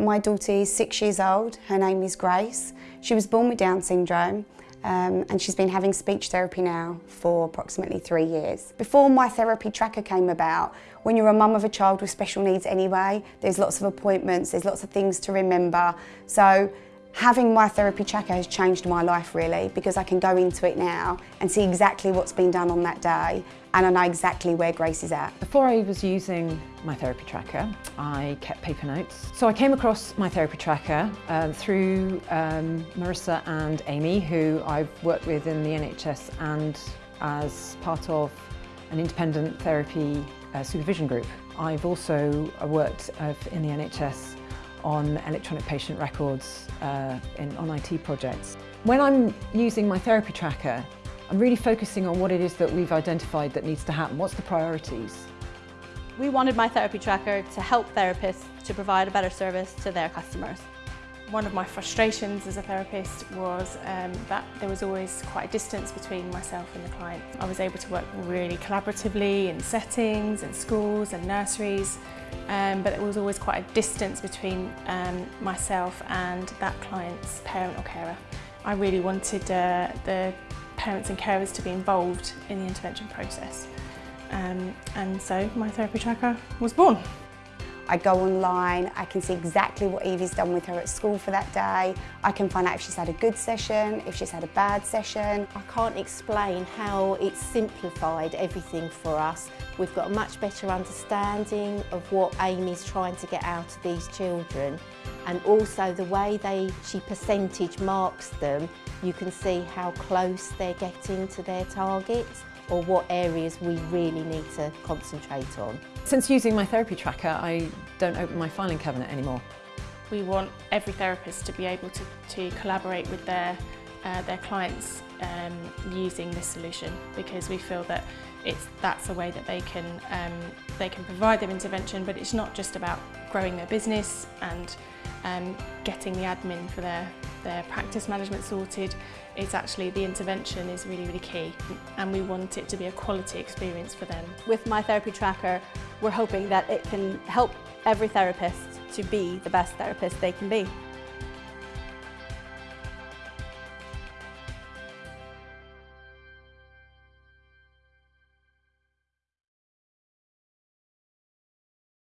My daughter is six years old. Her name is Grace. She was born with Down syndrome um, and she's been having speech therapy now for approximately three years. Before my therapy tracker came about, when you're a mum of a child with special needs anyway, there's lots of appointments, there's lots of things to remember. So Having my therapy tracker has changed my life really because I can go into it now and see exactly what's been done on that day and I know exactly where Grace is at. Before I was using my therapy tracker, I kept paper notes. So I came across my therapy tracker uh, through um, Marissa and Amy, who I've worked with in the NHS and as part of an independent therapy uh, supervision group. I've also worked uh, in the NHS on electronic patient records uh, in, on IT projects. When I'm using my therapy tracker, I'm really focusing on what it is that we've identified that needs to happen. What's the priorities? We wanted my therapy tracker to help therapists to provide a better service to their customers. One of my frustrations as a therapist was um, that there was always quite a distance between myself and the client. I was able to work really collaboratively in settings and schools and nurseries, um, but there was always quite a distance between um, myself and that client's parent or carer. I really wanted uh, the parents and carers to be involved in the intervention process. Um, and so my therapy tracker was born. I go online, I can see exactly what Evie's done with her at school for that day. I can find out if she's had a good session, if she's had a bad session. I can't explain how it's simplified everything for us. We've got a much better understanding of what Amy's trying to get out of these children and also the way they she percentage marks them, you can see how close they're getting to their targets or what areas we really need to concentrate on. Since using my therapy tracker, I don't open my filing cabinet anymore. We want every therapist to be able to, to collaborate with their, uh, their clients um, using this solution because we feel that it's, that's a way that they can, um, they can provide their intervention but it's not just about growing their business and um, getting the admin for their, their practice management sorted. It's actually the intervention is really, really key and we want it to be a quality experience for them. With my therapy tracker, we're hoping that it can help every therapist to be the best therapist they can be.